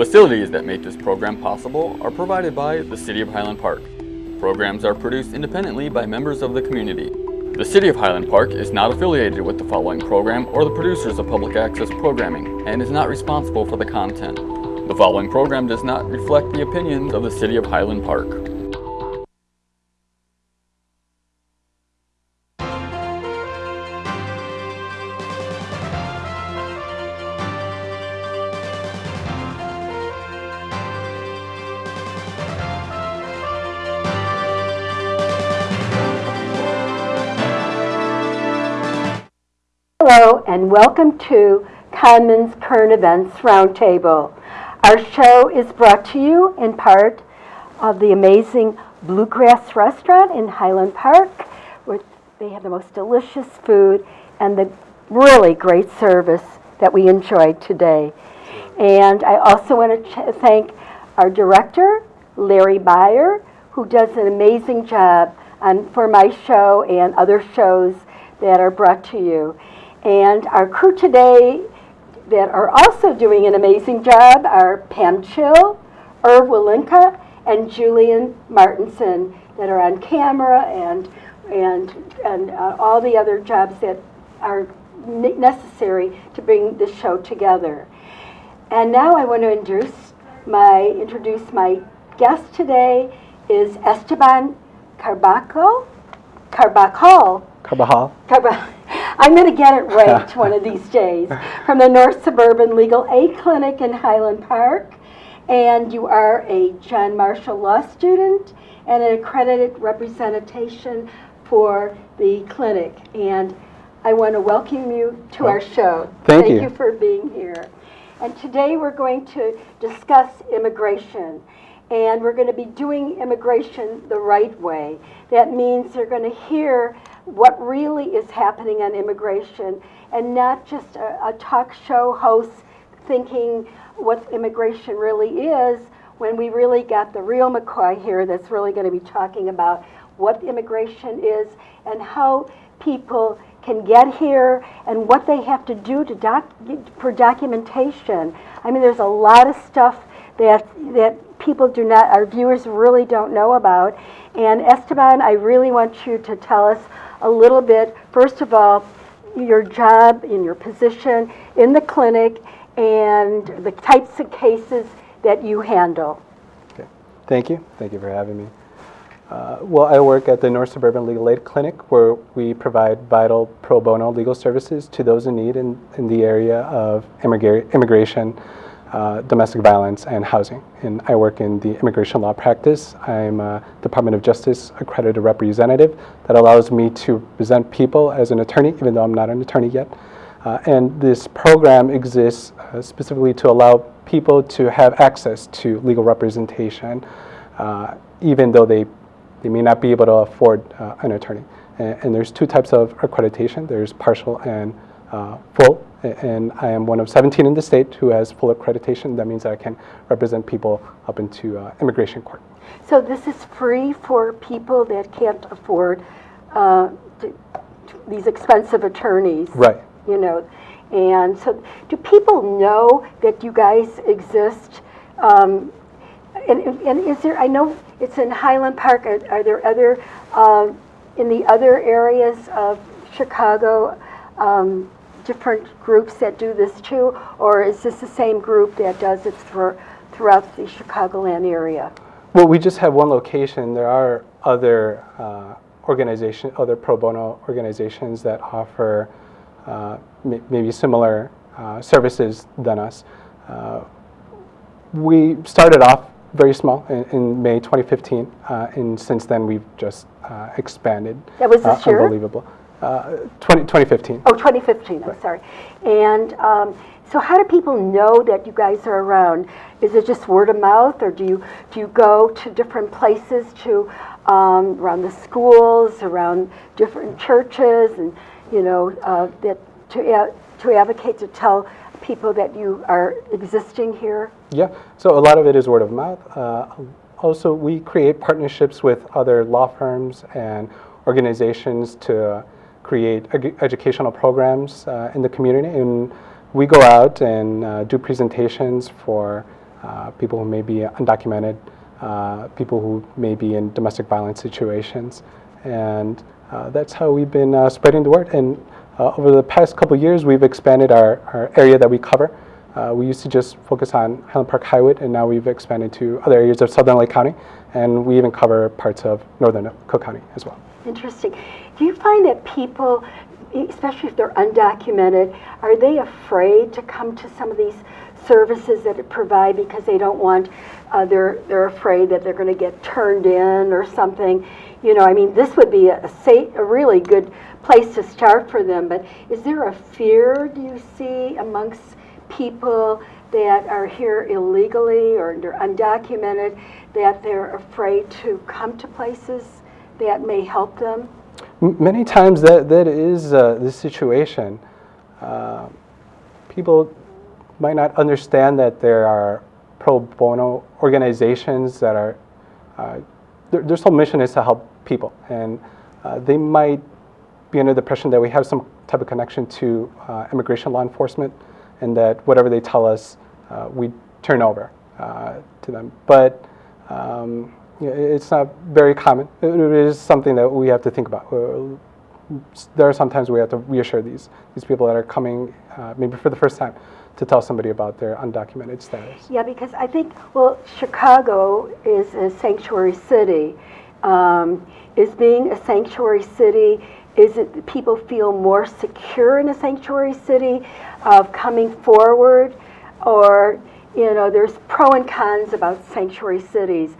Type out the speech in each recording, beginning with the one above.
Facilities that make this program possible are provided by the City of Highland Park. Programs are produced independently by members of the community. The City of Highland Park is not affiliated with the following program or the producers of public access programming and is not responsible for the content. The following program does not reflect the opinions of the City of Highland Park. Hello and welcome to Conman's Current Events Roundtable. Our show is brought to you in part of the amazing Bluegrass Restaurant in Highland Park, where they have the most delicious food and the really great service that we enjoyed today. And I also want to thank our director, Larry Byer, who does an amazing job on, for my show and other shows that are brought to you. And our crew today that are also doing an amazing job are Pam Chill, Irv Walinka, and Julian Martinson that are on camera and, and, and uh, all the other jobs that are necessary to bring this show together. And now I want to introduce my, introduce my guest today is Esteban Carbaco, Carbajal, Carbajal. Carba- I'm going to get it right one of these days. From the North Suburban Legal Aid Clinic in Highland Park. And you are a John Marshall Law student and an accredited representation for the clinic. And I want to welcome you to our show. Thank you. Thank you for being here. And today we're going to discuss immigration. And we're going to be doing immigration the right way. That means they're going to hear what really is happening on immigration and not just a, a talk show host thinking what immigration really is when we really got the real McCoy here that's really going to be talking about what immigration is and how people can get here and what they have to do to doc, for documentation. I mean, there's a lot of stuff that that people do not, our viewers really don't know about. And Esteban, I really want you to tell us a little bit, first of all, your job and your position in the clinic and the types of cases that you handle. Okay. Thank you. Thank you for having me. Uh, well, I work at the North Suburban Legal Aid Clinic where we provide vital pro bono legal services to those in need in, in the area of immigra immigration, uh, domestic violence, and housing. And I work in the immigration law practice. I'm a Department of Justice accredited representative that allows me to represent people as an attorney, even though I'm not an attorney yet. Uh, and this program exists uh, specifically to allow people to have access to legal representation, uh, even though they, they may not be able to afford uh, an attorney. And, and, there's two types of accreditation. There's partial and uh, full and I am one of 17 in the state who has full accreditation. That means that I can represent people up into uh, immigration court. So this is free for people that can't afford uh, to, to these expensive attorneys. Right. You know, and so do people know that you guys exist? Um, and, and is there, I know it's in Highland Park, are, are there other, uh, in the other areas of Chicago, um, different groups that do this too, or is this the same group that does it for, throughout the Chicagoland area? Well, we just have one location. There are other uh, organizations, other pro bono organizations that offer uh, maybe similar uh, services than us. Uh, we started off very small in, in May 2015, uh, and since then we've just uh, expanded. That was this year? Unbelievable. Uh, 20, 2015. Oh, 2015, I'm sorry. And um, so how do people know that you guys are around? Is it just word of mouth, or do you, do you go to different places to, um, around the schools, around different churches, and, you know, uh, that to, to advocate, to tell people that you are existing here? Yeah, so a lot of it is word of mouth. Uh, also, we create partnerships with other law firms and organizations to create ed educational programs uh, in the community. And we go out and uh, do presentations for uh, people who may be undocumented, uh, people who may be in domestic violence situations. And uh, that's how we've been uh, spreading the word. And over the past couple years, we've expanded our, our area that we cover. We used to just focus on Highland Park Highwood, and now we've expanded to other areas of southern Lake County, and we even cover parts of northern Cook County as well. Interesting. Do you find that people, especially if they're undocumented, are they afraid to come to some of these services that it provide because they don't want, uh, they're, they're afraid that they're going to get turned in or something? You know, I mean, this would be a, a really good place to start for them, but is there a fear, do you see, amongst people that are here illegally or undocumented, that they're afraid to come to places that may help them? Many times that, that is uh, the situation. Uh, people might not understand that there are pro bono organizations that are, uh, their, their sole mission is to help people. And uh, they might be under the impression that we have some type of connection to uh, immigration law enforcement and that whatever they tell us, uh, we turn over to them. But um, it's not very common. It is something that we have to think about. Uh, There are sometimes we have to reassure these, these people that are coming, uh, maybe for the first time, to tell somebody about their undocumented status. Yeah, because I think, well, Chicago is a sanctuary city. Um, is being a sanctuary city, is it people feel more secure in a sanctuary city of coming forward? Or, you know, there's pro and cons about sanctuary cities.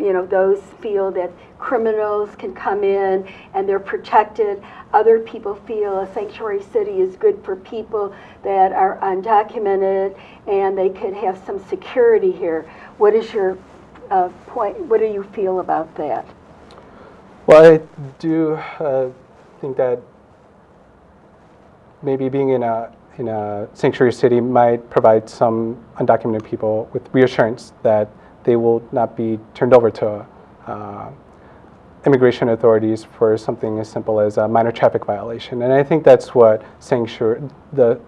You know, those feel that criminals can come in and they're protected. Other people feel a sanctuary city is good for people that are undocumented and they could have some security here. What is your uh, point? What do you feel about that? Well, I do uh, think that maybe being in a in a sanctuary city might provide some undocumented people with reassurance that they will not be turned over to uh, immigration authorities for something as simple as a minor traffic violation. And I think that's what sanctuary the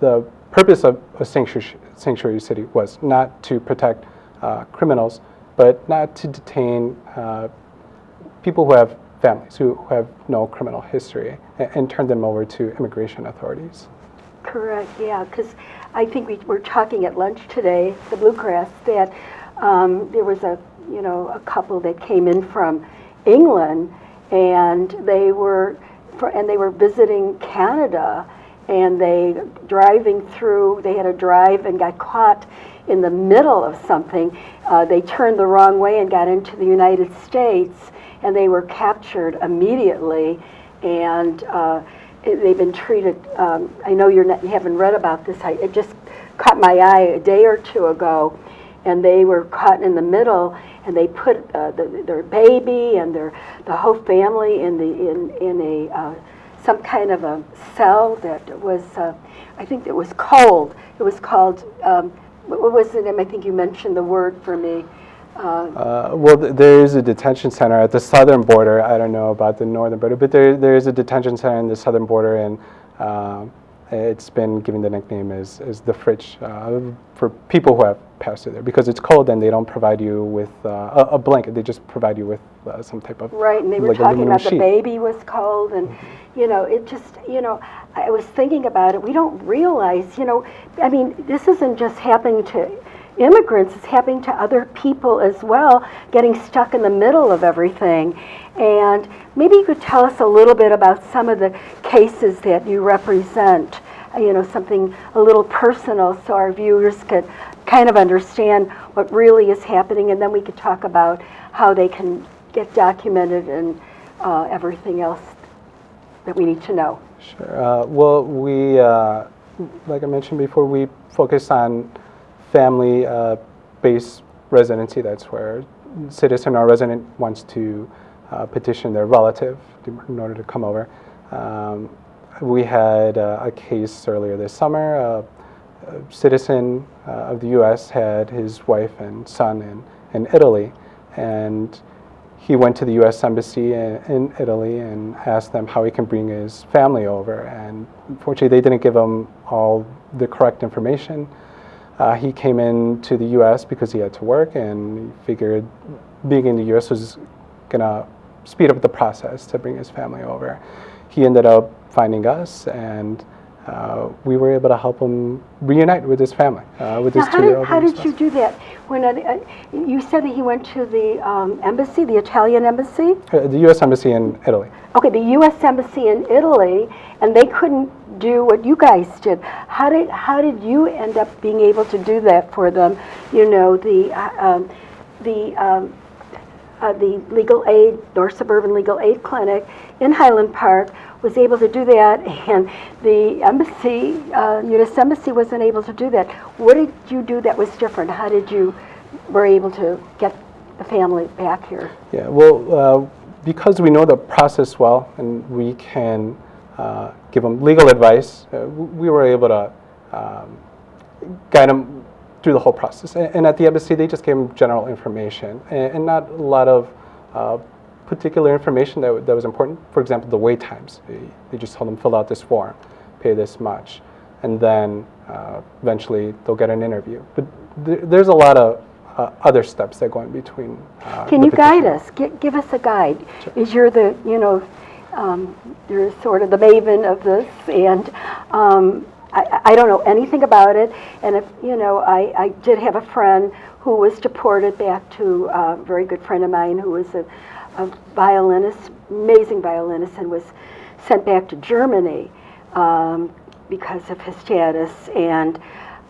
the purpose of a sanctuary sanctuary city was not to protect uh, criminals, but not to detain uh, people who have families who, who have no criminal history and, and turn them over to immigration authorities. Correct, yeah, because I think we were talking at lunch today, the Bluegrass, that um, there was a, you know, a couple that came in from England, and they were, for, and they were visiting Canada, and they driving through, they had a drive and got caught in the middle of something. Uh, they turned the wrong way and got into the United States, and they were captured immediately, and uh, they've been treated. Um, I know you're not, you haven't read about this. I, it just caught my eye a day or two ago, and they were caught in the middle, and they put uh, the, their baby and their the whole family in the in in a uh, some kind of a cell that was. Uh, I think it was cold. It was called. Um, what was the name? I think you mentioned the word for me. Uh, Uh, well, th- there is a detention center at the southern border. I don't know about the northern border, but there, there is a detention center in the southern border, and um, it's been given the nickname as, as the fridge uh, for people who have passed through there because it's cold and they don't provide you with uh, a, a blanket. They just provide you with uh, some type of Right, and they were like talking about the baby was cold, and, you know, it just, you know, I was thinking about it, we don't realize, you know, I mean, this isn't just happening to immigrants, it's happening to other people as well, getting stuck in the middle of everything. And maybe you could tell us a little bit about some of the cases that you represent, you know, something a little personal, so our viewers could kind of understand what really is happening, and then we could talk about how they can get documented and uh, everything else that we need to know. Sure. Uh, well, we, uh, like I mentioned before, we focus on family-based residency. That's where citizen or resident wants to uh, petition their relative in order to come over. Um, we had uh, a case earlier this summer. Uh, a citizen uh, of the U.S. had his wife and son in, in Italy, and he went to the U.S. Embassy in, in Italy and asked them how he can bring his family over. And unfortunately, they didn't give him all the correct information. Uh, he came into the U.S. because he had to work, and figured being in the U.S. was gonna speed up the process to bring his family over. He ended up finding us, and uh, we were able to help him reunite with his family, uh, with Now, his how did, two-year-old. how and his did you do that? When, uh, uh, you said that he went to the um, embassy, the Italian embassy? Uh, the U.S. Embassy in Italy. Okay, the U.S. Embassy in Italy, and they couldn't do what you guys did. How did how did you end up being able to do that for them? You know, the uh, um, the um, uh, the legal aid, North Suburban Legal Aid Clinic in Highland Park was able to do that, and the embassy, uh, U.S. Embassy, wasn't able to do that. What did you do that was different? How did you were able to get the family back here? Yeah, well, uh, because we know the process well and we can uh, give them legal advice, uh, we were able to um, guide them through the whole process. A- And at the embassy, they just gave them general information and, and not a lot of uh, particular information that, that was important. For example, the wait times. They, they just told them fill out this form, pay this much, and then uh, eventually they'll get an interview. But th- there's a lot of uh, other steps that go in between. uh, Can you guide us? Gi- Give us a guide. Is you're the, you know, um, you're sort of the maven of this, and um, I I don't know anything about it, and if, you know, I I did have a friend who was deported back to, a very good friend of mine who was a a violinist, amazing violinist, and was sent back to Germany um, because of his status. And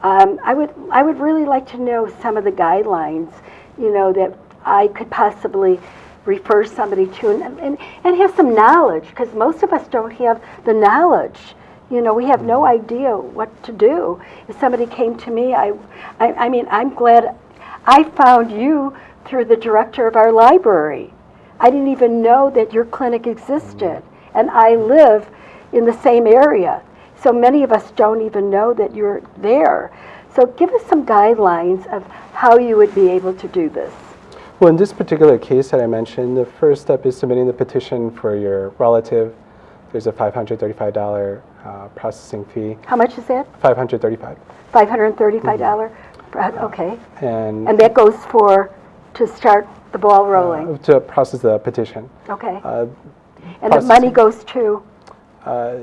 um, I would, I would really like to know some of the guidelines, you know, that I could possibly refer somebody to and, and, and have some knowledge, because most of us don't have the knowledge. You know, we have no idea what to do. If somebody came to me, I, I, I mean, I'm glad I found you through the director of our library. I didn't even know that your clinic existed, and I live in the same area. So many of us don't even know that you're there. So give us some guidelines of how you would be able to do this. Well, in this particular case that I mentioned, the first step is submitting the petition for your relative. There's a $535 uh, processing fee. How much is that? 535 $535? Okay. and And that goes for, to start the ball rolling? to process the petition. Okay. Uh, And the money goes to, uh,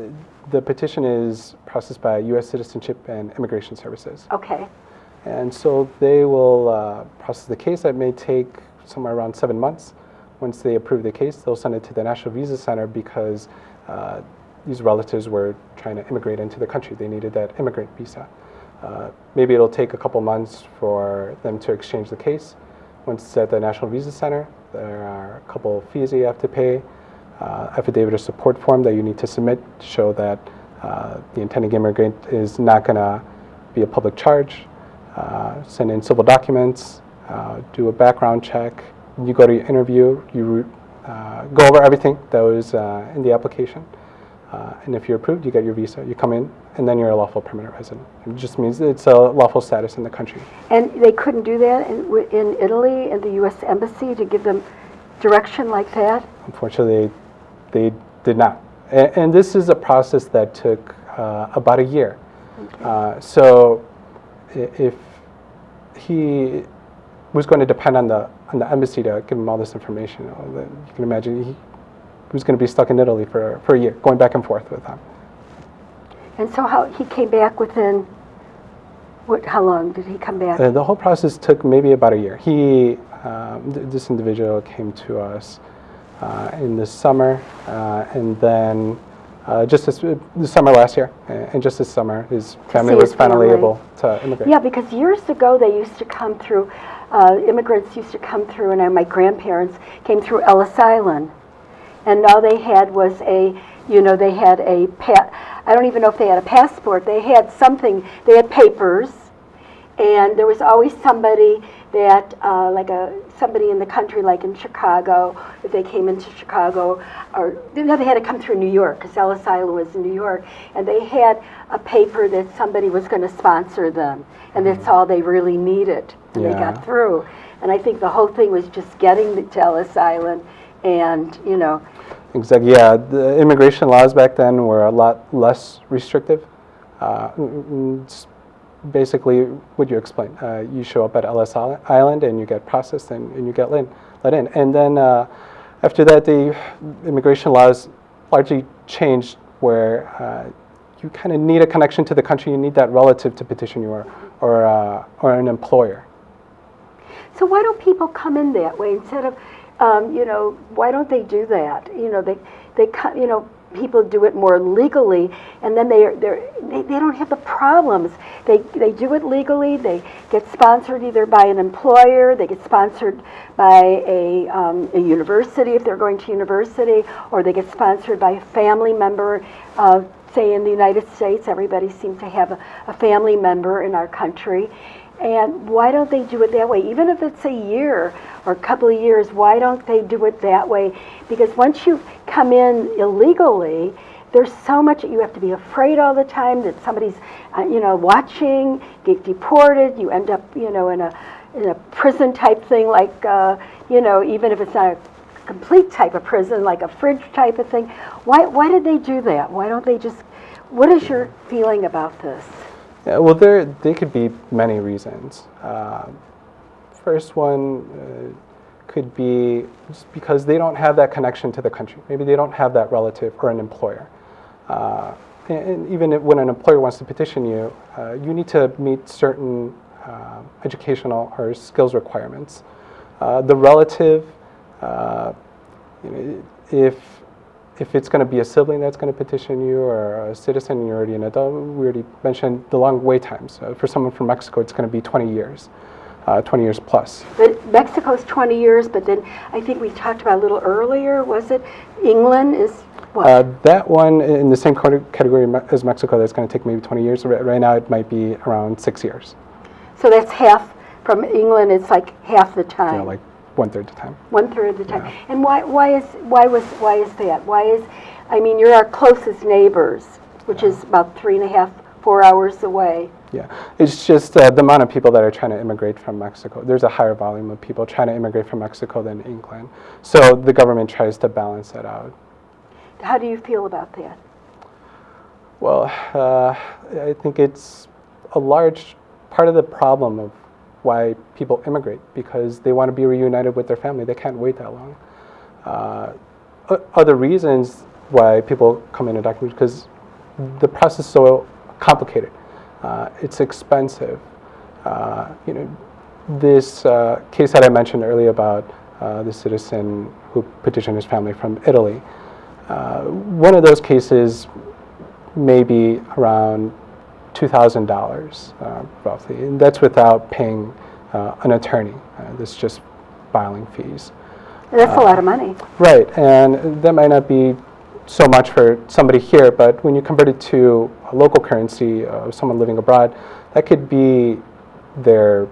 the petition is processed by U.S. Citizenship and Immigration Services. okay. And so they will uh, process the case. That may take somewhere around seven months. Once they approve the case, they'll send it to the National Visa Center because uh, these relatives were trying to immigrate into the country. They needed that immigrant visa. Uh, maybe it'll take a couple months for them to exchange the case. Once it's at the National Visa Center, there are a couple fees that you have to pay, uh, affidavit of support form that you need to submit to show that uh, the intending immigrant is not going to be a public charge uh, send in civil documents, uh, do a background check. You go to your interview, you uh, go over everything that was in the application. Uh, and if you're approved, you get your visa. You come in, and then you're a lawful permanent resident. It just means it's a lawful status in the country. And they couldn't do that in, in Italy, in the U.S. Embassy, to give them direction like that? Unfortunately, they did not. And, and this is a process that took uh, about a year. Uh, so if he was going to depend on the, on the embassy to give him all this information, you, know, you can imagine he was going to be stuck in Italy for, for a year, going back and forth with them. And so how, he came back within, what, how long did he come back? Uh, the whole process took maybe about a year. He, um, th- this individual came to us uh, in the summer, uh, and then uh, just this, the summer last year, uh, and just this summer, his family see was his finally family. able to immigrate. Yeah, because years ago, they used to come through, uh, immigrants used to come through, and my grandparents came through Ellis Island. And all they had was a, you know, they had a, pet I don't even know if they had a passport. They had something, they had papers. And there was always somebody that, uh, like a, somebody in the country, like in Chicago, if they came into Chicago, or, no, they had to come through New York, because Ellis Island was in New York, and they had a paper that somebody was going to sponsor them, and that's all they really needed, and they got through. And I think the whole thing was just getting to Ellis Island, and, you know, Exactly. Yeah, the immigration laws back then were a lot less restrictive. Uh, basically what you explain, Uh, you show up at Ellis Island and you get processed and, and you get let, in, let in. And then uh, after that, the immigration laws largely changed where uh, you kind of need a connection to the country. You need that relative to petition you or, or, uh, or an employer. So why don't people come in that way instead of, um, you know, why don't they do that? You know, they, they, you know, people do it more legally, and then they, they, they don't have the problems. They, they do it legally, they get sponsored either by an employer, they get sponsored by a, um, a university if they're going to university, or they get sponsored by a family member, uh, say in the United States, everybody seems to have a, a family member in our country. And why don't they do it that way? Even if it's a year or a couple of years, why don't they do it that way? Because once you come in illegally, there's so much that you have to be afraid all the time that somebody's, uh, you know, watching, get deported. You end up, you know, in a in a prison type thing, like, uh, you know, even if it's not a complete type of prison, like a fridge type of thing. Why why did they do that? Why don't they just? What is your feeling about this? Yeah, well, there there could be many reasons. Uh, first one uh, could be just because they don't have that connection to the country. Maybe they don't have that relative or an employer. Uh, and, and even if, when an employer wants to petition you, uh, you need to meet certain uh, educational or skills requirements. Uh, the relative, you know, if if it's going to be a sibling that's going to petition you or a citizen and you're already an adult, we already mentioned the long wait times. Uh, for someone from Mexico, it's going to be 20 years, uh, 20 years plus. But Mexico's 20 years, but then I think we talked about a little earlier, was it? England is what? Uh, that one in the same category as Mexico, that's going to take maybe 20 years. Right, now, it might be around six years, so that's half, from England, it's like half the time. know, like one third of the time. One third of the time. And why, why is, why was, why is that? Why is, I mean, you're our closest neighbors, which is about three and a half, four hours away. Yeah, it's just uh, the amount of people that are trying to immigrate from Mexico. There's a higher volume of people trying to immigrate from Mexico than England. So the government tries to balance that out. How do you feel about that? Well, uh, I think it's a large part of the problem of why people immigrate because they want to be reunited with their family. They can't wait that long. Uh, other reasons why people come in and document because the process is so complicated. Uh, it's expensive. Uh, you know, this uh, case that I mentioned earlier about uh, the citizen who petitioned his family from Italy. Uh, one of those cases may be around $2,000 uh, roughly, and that's without paying uh, an attorney. Uh, This is just filing fees. That's a lot of money. Right, and that might not be so much for somebody here, but when you convert it to a local currency of someone living abroad, that could be their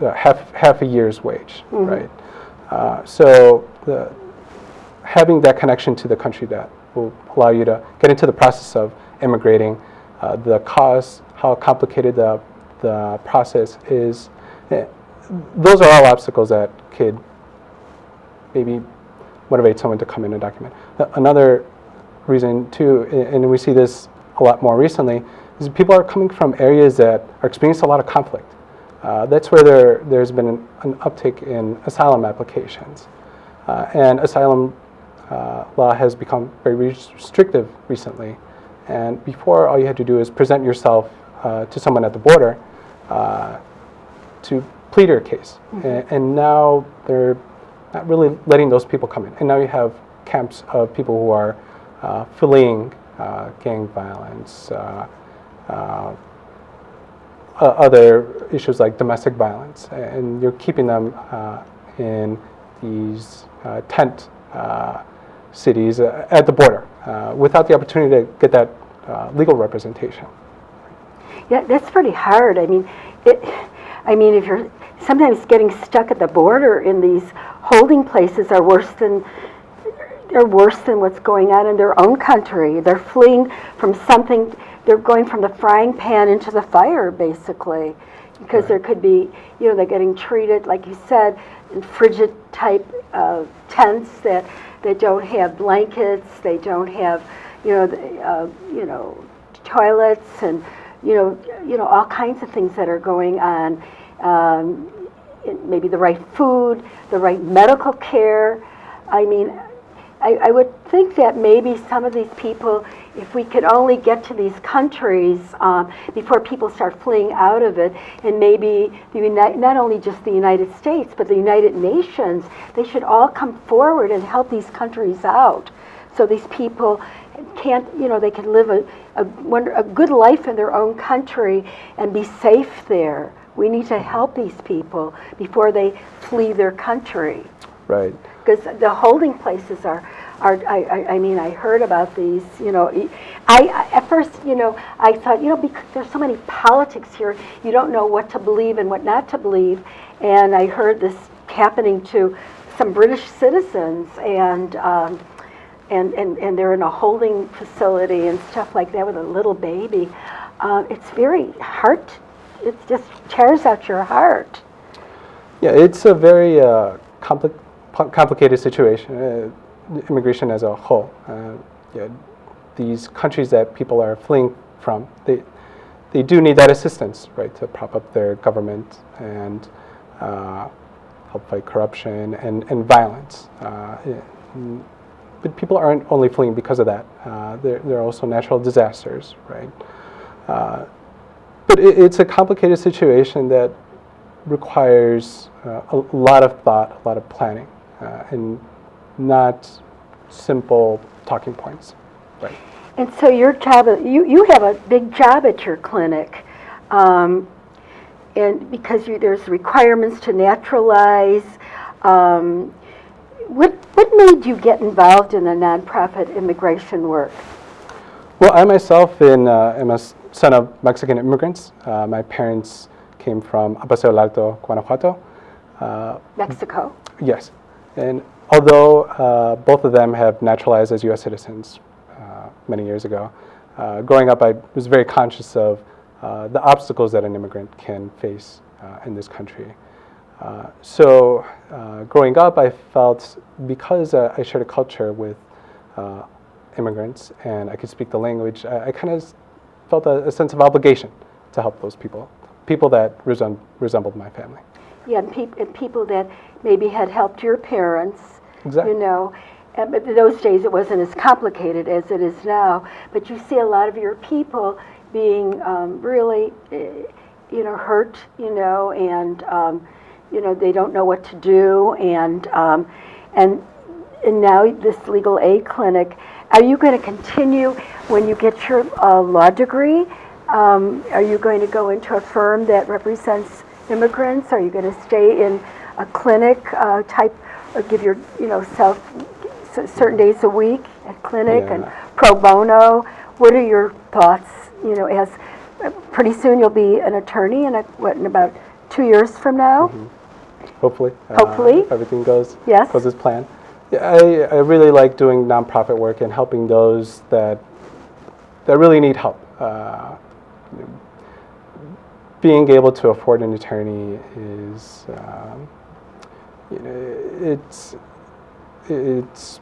uh, half, half a year's wage, right? Uh, so the, having that connection to the country that will allow you to get into the process of immigrating, uh, the cost, how complicated the, the process is, eh, those are all obstacles that could maybe motivate someone to come in and document. Another reason too, and we see this a lot more recently, is people are coming from areas that are experiencing a lot of conflict. Uh, that's where there, there's been an, an uptick in asylum applications. Uh, and asylum uh, law has become very restrictive recently. And before, all you had to do is present yourself uh, to someone at the border uh, to plead your case. A- And, now they're not really letting those people come in. And now you have camps of people who are uh, fleeing uh, gang violence, uh, uh, other issues like domestic violence, and you're keeping them uh, in these uh, tent uh, cities uh, at the border uh, without the opportunity to get that uh, legal representation. Yeah, that's pretty hard. I mean, it, I mean, if you're sometimes getting stuck at the border in these holding places are worse than are worse than what's going on in their own country. They're fleeing from something. They're going from the frying pan into the fire, basically, because there could be, you know, they're getting treated, like you said, in frigid type uh, tents that that don't have blankets. They don't have, you know, the, uh, you know, toilets and you know, you know, all kinds of things that are going on. Um, maybe the right food, the right medical care. I mean, I, I would think that maybe some of these people, if we could only get to these countries um, before people start fleeing out of it, and maybe the Uni- not only just the United States, but the United Nations, they should all come forward and help these countries out, so these people can't, you know, they can live a, a, wonder, a good life in their own country and be safe there. We need to help these people before they flee their country Right. because the holding places are, are I, I, I mean, I heard about these, you know, I, at first, you know, I thought, you know, because there's so many politics here, you don't know what to believe and what not to believe, and I heard this happening to some British citizens, and, um, and, and, and they're in a holding facility and stuff like that with a little baby. Uh, it's very heart, it just tears out your heart. Yeah, it's a very uh, compli- complicated situation, uh, immigration as a whole. Uh, yeah, these countries that people are fleeing from, they, they do need that assistance, right, to prop up their government and uh, help fight corruption and, and violence. Uh, yeah, mm, but people aren't only fleeing because of that. Uh, there, there are also natural disasters, right? Uh, but it, it's a complicated situation that requires uh, a lot of thought, a lot of planning, uh, and not simple talking points. Right. And so your job, you, you have a big job at your clinic. Um, and because you, there's requirements to naturalize, um, what, what made you get involved in the nonprofit immigration work? Well, I myself in, uh, am a son of Mexican immigrants. Uh, my parents came from Apaseo del Alto, Guanajuato. Uh, Mexico? Yes. And although uh, both of them have naturalized as U.S. citizens uh, many years ago, uh, growing up, I was very conscious of uh, the obstacles that an immigrant can face uh, in this country. Uh, so, growing up, I felt because I shared a culture with immigrants and I could speak the language, I, I kind of felt a, a sense of obligation to help those people, people that resem- resembled my family. Yeah, and, peop- and people that maybe had helped your parents, Exactly. you know. And, but in those days, it wasn't as complicated as it is now. But you see a lot of your people being um, really, eh, you know, hurt, you know, and um, you know they don't know what to do, and um, and and now this legal aid clinic. Are you going to continue when you get your uh, law degree? Um, are you going to go into a firm that represents immigrants? Are you going to stay in a clinic uh, type, or give your, you know, self certain days a week at clinic and pro bono? What are your thoughts? You know, as uh, pretty soon you'll be an attorney in a, what in about two years from now. hopefully. uh, Hopefully. if everything goes Yes. goes as planned. Yeah, I, I really like doing nonprofit work and helping those that that really need help. Uh, being able to afford an attorney is, um, you know, it's it's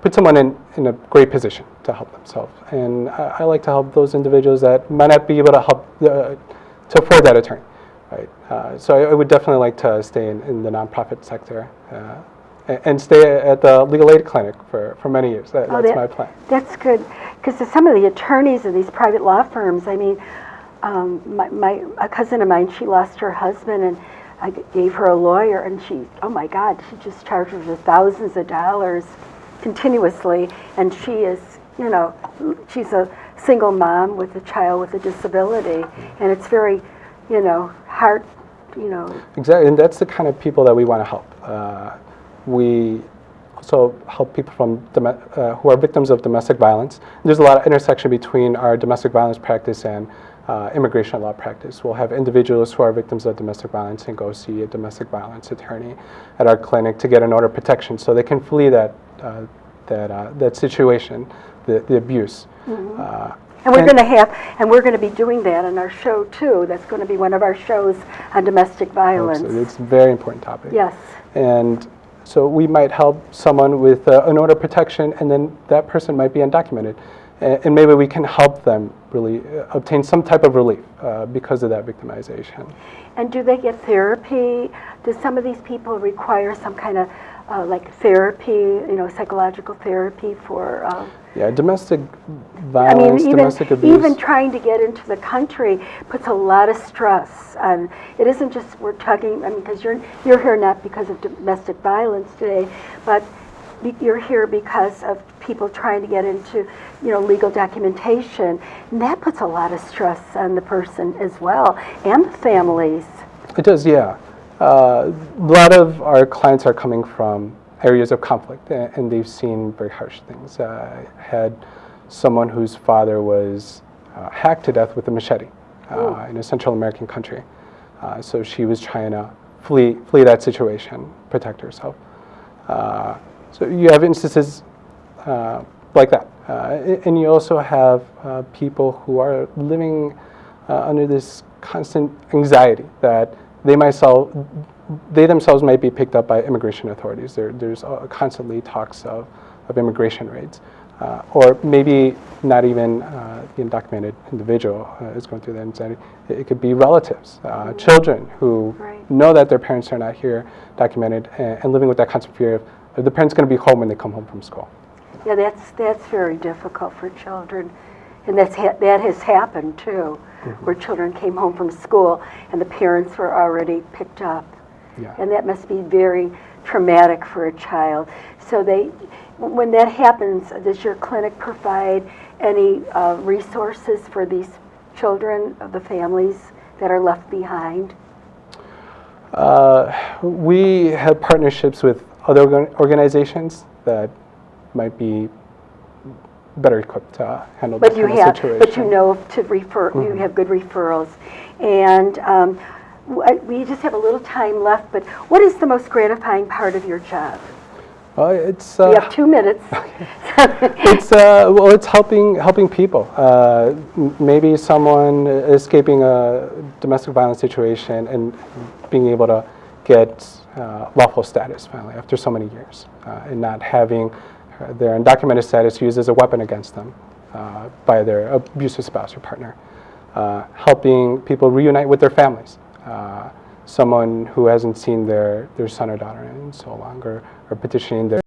put someone in, in a great position to help themselves. And I, I like to help those individuals that might not be able to help uh, to afford that attorney. Right. Uh, so I, I would definitely like to stay in, in the nonprofit sector uh, a- and stay at the legal aid clinic for, for many years. That, Oh, that's that- my plan. That's good, because some of the attorneys in these private law firms, I mean, um, my, my, a cousin of mine, she lost her husband, and I gave her a lawyer, and she, oh my God, she just charges her thousands of dollars continuously, and she is, you know, she's a single mom with a child with a disability, and it's very, you know, hard, you know, Exactly, and that's the kind of people that we want to help. Uh, we also help people from uh, who are victims of domestic violence. There's a lot of intersection between our domestic violence practice and uh, immigration law practice. We'll have individuals who are victims of domestic violence and go see a domestic violence attorney at our clinic to get an order of protection so they can flee that uh, that uh, that situation, the, the abuse. Uh, And we're going to have, and we're going to be doing that in our show too. That's going to be one of our shows on domestic violence. It's, it's a very important topic. Yes. And so we might help someone with uh, an order of protection, and then that person might be undocumented. And maybe we can help them really uh, obtain some type of relief uh, because of that victimization. And do they get therapy? Do some of these people require some kind of uh, like therapy, you know, psychological therapy for? Uh, Yeah, domestic violence, I mean, even domestic abuse. even trying to get into the country puts a lot of stress on. It isn't just we're talking. I mean, because you're you're here not because of domestic violence today, but you're here because of people trying to get into, you know, legal documentation, and that puts a lot of stress on the person as well and the families. It does, yeah. Uh, a lot of our clients are coming from areas of conflict, and they've seen very harsh things. Uh, I had someone whose father was uh, hacked to death with a machete uh, in a Central American country. Uh, so she was trying to flee, flee that situation, protect herself. Uh, so you have instances uh, like that. Uh, and you also have uh, people who are living uh, under this constant anxiety that they myself, they themselves might be picked up by immigration authorities. There, there's uh, constantly talks of, of immigration raids. Uh, or maybe not even uh, the undocumented individual uh, is going through that anxiety. It, it could be relatives, uh, children who Right. know that their parents are not here, documented, and, and living with that constant fear of the parents going to be home when they come home from school. Yeah, that's that's very difficult for children, and that's ha- that has happened too, where children came home from school and the parents were already picked up, Yeah. and that must be very traumatic for a child. So they, when that happens, does your clinic provide any uh, resources for these children of the families that are left behind? Uh, we have partnerships with other organizations that might be better equipped to handle But this you kind of have, situation. but you know to refer, you have good referrals. And um, we just have a little time left, but what is the most gratifying part of your job? Well, it's We uh, have two minutes. it's uh, well, it's helping helping people. Uh, maybe someone escaping a domestic violence situation and being able to get uh, lawful status finally after so many years, uh, and not having uh, their undocumented status used as a weapon against them uh, by their abusive spouse or partner. Uh, helping people reunite with their families. Uh, someone who hasn't seen their, their son or daughter in so long, or, or petitioning their